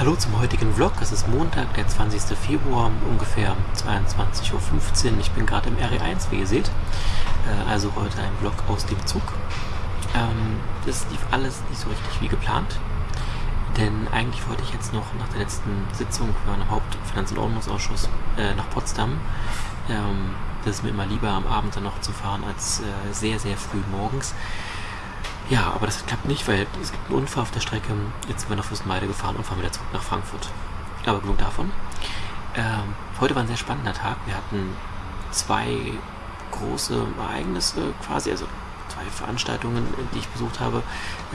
Hallo zum heutigen Vlog. Es ist Montag, der 20. Februar, ungefähr 22.15 Uhr. Ich bin gerade im RE1, wie ihr seht. Äh, also heute ein Vlog aus dem Zug. Ähm, das lief alles nicht so richtig wie geplant. Denn eigentlich wollte ich jetzt noch nach der letzten Sitzung für einen Hauptfinanz- und Ordnungsausschuss äh, nach Potsdam. Ähm, das ist mir immer lieber, am Abend dann noch zu fahren, als äh, sehr, sehr früh morgens. Ja, aber das klappt nicht, weil es gibt einen Unfall auf der Strecke. Jetzt sind wir nach Fürstenmeide gefahren und fahren wieder zurück nach Frankfurt. Aber genug davon. Ähm, heute war ein sehr spannender Tag. Wir hatten zwei große Ereignisse quasi, also zwei Veranstaltungen, die ich besucht habe.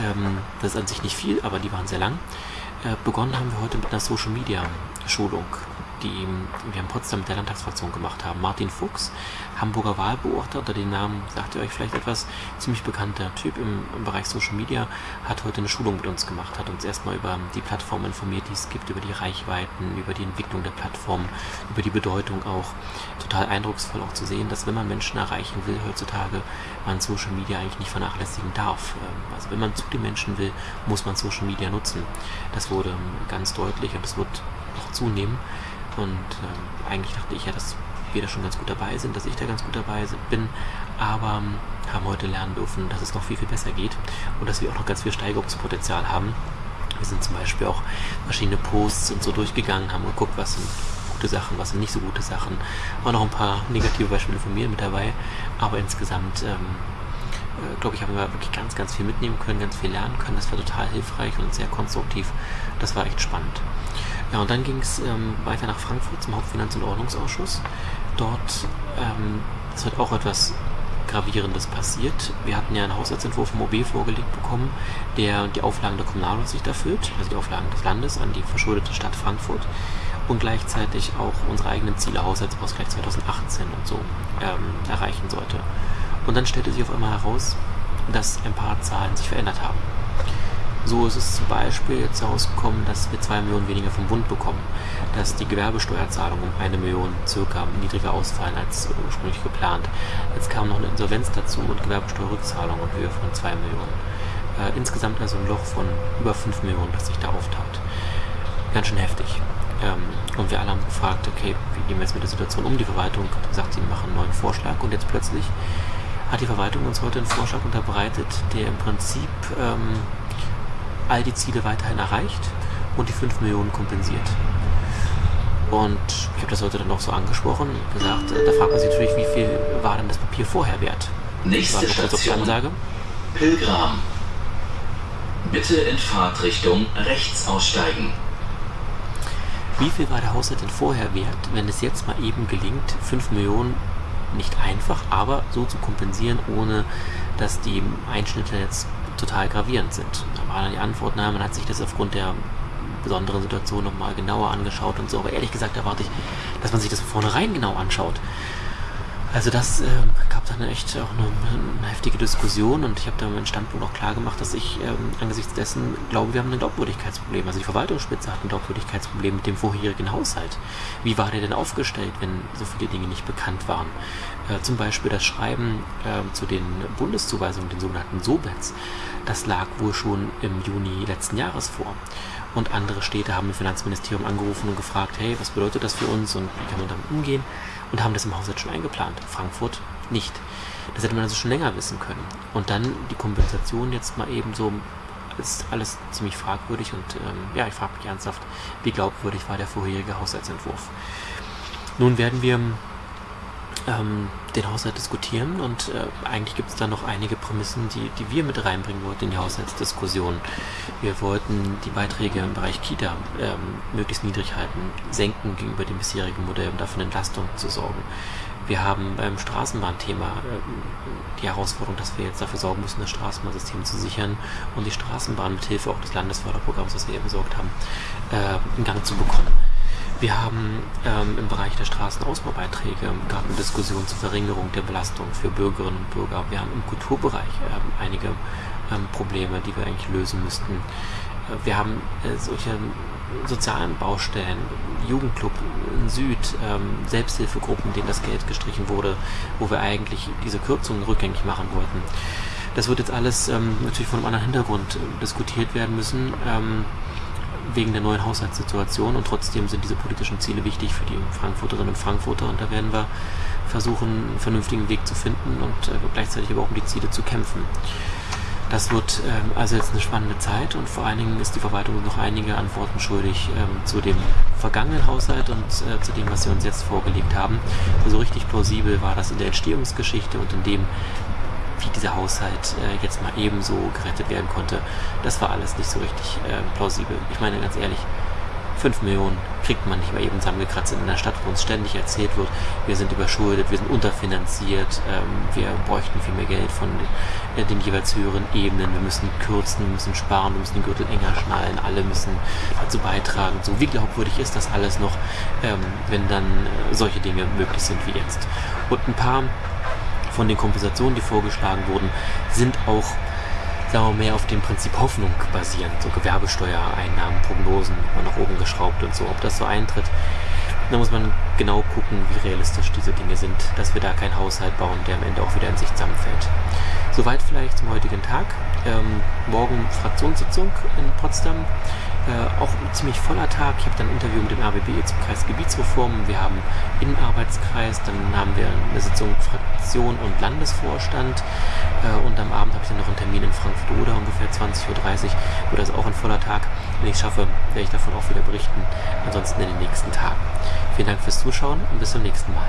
Ähm, das ist an sich nicht viel, aber die waren sehr lang. Äh, begonnen haben wir heute mit einer Social Media Schulung die wir in Potsdam mit der Landtagsfraktion gemacht haben. Martin Fuchs, Hamburger Wahlbeobachter, unter dem Namen sagt ihr euch vielleicht etwas, ziemlich bekannter Typ im, im, Bereich Social Media, hat heute eine Schulung mit uns gemacht, hat uns erstmal über die Plattform informiert, die es gibt, über die Reichweiten, über die Entwicklung der Plattform, über die Bedeutung auch. Total eindrucksvoll auch zu sehen, dass wenn man Menschen erreichen will heutzutage, man Social Media eigentlich nicht vernachlässigen darf. Ähm, also wenn man zu den Menschen will, muss man Social Media nutzen. Das wurde ganz deutlich und es wird noch zunehmen. Und ähm, eigentlich dachte ich ja, dass wir da schon ganz gut dabei sind, dass ich da ganz gut dabei bin. Aber ähm, haben heute lernen dürfen, dass es noch viel, viel besser geht und dass wir auch noch ganz viel Steigerungspotenzial haben. Wir sind zum Beispiel auch verschiedene Posts und so durchgegangen, haben geguckt, was sind gute Sachen, was sind nicht so gute Sachen. Auch noch ein paar negative Beispiele von mir mit dabei. Aber insgesamt, ähm, äh, glaube ich, haben wir wirklich ganz, ganz viel mitnehmen können, ganz viel lernen können. Das war total hilfreich und sehr konstruktiv. Das war echt spannend. Ja, und dann ging es ähm, weiter nach Frankfurt zum Hauptfinanz- und Ordnungsausschuss. Dort ähm, ist halt auch etwas Gravierendes passiert. Wir hatten ja einen Haushaltsentwurf vom OB vorgelegt bekommen, der die Auflagen der Kommunalaufsicht erfüllt, also die Auflagen des Landes an die verschuldete Stadt Frankfurt und gleichzeitig auch unsere eigenen Ziele Haushaltsausgleich 2018 und so ähm, erreichen sollte. Und dann stellte sich auf einmal heraus, dass ein paar Zahlen sich verändert haben. So ist es zum Beispiel jetzt herausgekommen, dass wir 2 Millionen weniger vom Bund bekommen, dass die Gewerbesteuerzahlungen um eine Million circa niedriger ausfallen als ursprünglich geplant. Jetzt kam noch eine Insolvenz dazu und Gewerbesteuerrückzahlung in Höhe von 2 Millionen. Äh, insgesamt also ein Loch von über 5 Millionen, das sich da auftat. Ganz schön heftig. Ähm, und wir alle haben gefragt, okay, wie gehen wir jetzt mit der Situation um? Die Verwaltung hat gesagt, sie machen einen neuen Vorschlag und jetzt plötzlich hat die Verwaltung uns heute einen Vorschlag unterbreitet, der im Prinzip ähm, all die Ziele weiterhin erreicht und die 5 Millionen kompensiert. Und ich habe das heute dann auch so angesprochen, gesagt, da fragt man sich natürlich, wie viel war denn das Papier vorher wert? Nächste Station, Ansage. Pilgram. Bitte in Fahrtrichtung rechts aussteigen. Wie viel war der Haushalt denn vorher wert, wenn es jetzt mal eben gelingt, 5 Millionen nicht einfach, aber so zu kompensieren, ohne dass die Einschnitte jetzt total gravierend sind. Da war dann die Antwort, na, man hat sich das aufgrund der besonderen Situation nochmal genauer angeschaut und so. Aber ehrlich gesagt erwarte ich, dass man sich das von vornherein genau anschaut. Also das äh, dann echt auch eine, eine, heftige Diskussion und ich habe da meinen Standpunkt auch klar gemacht, dass ich ähm, angesichts dessen glaube, wir haben ein Glaubwürdigkeitsproblem. Also die Verwaltungsspitze hat ein Glaubwürdigkeitsproblem mit dem vorherigen Haushalt. Wie war der denn aufgestellt, wenn so viele Dinge nicht bekannt waren? Äh, zum Beispiel das Schreiben äh, zu den Bundeszuweisungen, den sogenannten SOBETs, das lag wohl schon im Juni letzten Jahres vor. Und andere Städte haben im Finanzministerium angerufen und gefragt, hey, was bedeutet das für uns und wie kann man damit umgehen? Und haben das im Haushalt schon eingeplant. Frankfurt nicht. Das hätte man also schon länger wissen können. Und dann die Kompensation jetzt mal eben so ist alles ziemlich fragwürdig und ähm, ja, ich frage mich ernsthaft, wie glaubwürdig war der vorherige Haushaltsentwurf. Nun werden wir ähm, den Haushalt diskutieren und äh, eigentlich gibt es da noch einige Prämissen, die, die wir mit reinbringen wollten in die Haushaltsdiskussion. Wir wollten die Beiträge im Bereich Kita ähm, möglichst niedrig halten, senken gegenüber dem bisherigen Modell, um dafür Entlastung zu sorgen. Wir haben beim Straßenbahnthema äh, die Herausforderung, dass wir jetzt dafür sorgen müssen, das Straßenbahnsystem zu sichern und die Straßenbahn mit Hilfe auch des Landesförderprogramms, das wir hier besorgt haben, äh, in Gang zu bekommen. Wir haben ähm, im Bereich der Straßenausbaubeiträge gab eine Diskussion zur Verringerung der Belastung für Bürgerinnen und Bürger. Wir haben im Kulturbereich ähm, einige ähm, Probleme, die wir eigentlich lösen müssten. Äh, wir haben äh, solche sozialen Baustellen, Jugendclub in Süd, ähm, Selbsthilfegruppen, denen das Geld gestrichen wurde, wo wir eigentlich diese Kürzungen rückgängig machen wollten. Das wird jetzt alles ähm, natürlich von einem anderen Hintergrund äh, diskutiert werden müssen. Ähm, wegen der neuen Haushaltssituation und trotzdem sind diese politischen Ziele wichtig für die Frankfurterinnen und Frankfurter und da werden wir versuchen, einen vernünftigen Weg zu finden und äh, gleichzeitig aber auch um die Ziele zu kämpfen. Das wird ähm, also jetzt eine spannende Zeit und vor allen Dingen ist die Verwaltung noch einige Antworten schuldig ähm, zu dem vergangenen Haushalt und äh, zu dem, was sie uns jetzt vorgelegt haben. So also richtig plausibel war das in der Entstehungsgeschichte und in dem, wie dieser Haushalt äh, jetzt mal ebenso gerettet werden konnte. Das war alles nicht so richtig äh, plausibel. Ich meine ganz ehrlich, 5 Millionen kriegt man nicht mal eben zusammengekratzt in einer Stadt, wo uns ständig erzählt wird, wir sind überschuldet, wir sind unterfinanziert, ähm, wir bräuchten viel mehr Geld von den, äh, den, jeweils höheren Ebenen, wir müssen kürzen, wir müssen sparen, wir müssen den Gürtel enger schnallen, alle müssen dazu beitragen. So, wie glaubwürdig ist das alles noch, ähm, wenn dann äh, solche Dinge möglich sind wie jetzt? Und ein paar von den Kompensationen, die vorgeschlagen wurden, sind auch wir mehr auf dem Prinzip Hoffnung basierend, so Gewerbesteuereinnahmen, Prognosen, nach oben geschraubt und so. Ob das so eintritt, da muss man genau gucken, wie realistisch diese Dinge sind, dass wir da keinen Haushalt bauen, der am Ende auch wieder in sich zusammenfällt. Soweit vielleicht zum heutigen Tag. Ähm, morgen Fraktionssitzung in Potsdam. Äh, auch ein ziemlich voller Tag. Ich habe dann ein Interview mit dem RBB zum Kreis Gebietsreform. Wir haben Innenarbeitskreis, dann haben wir eine Sitzung Fraktion und Landesvorstand und am Abend habe ich dann noch einen Termin in Frankfurt oder ungefähr 20.30 Uhr. Wird also auch ein voller Tag. Wenn ich schaffe, werde ich davon auch wieder berichten. Ansonsten in den nächsten Tagen. Vielen Dank fürs Zuschauen und bis zum nächsten Mal.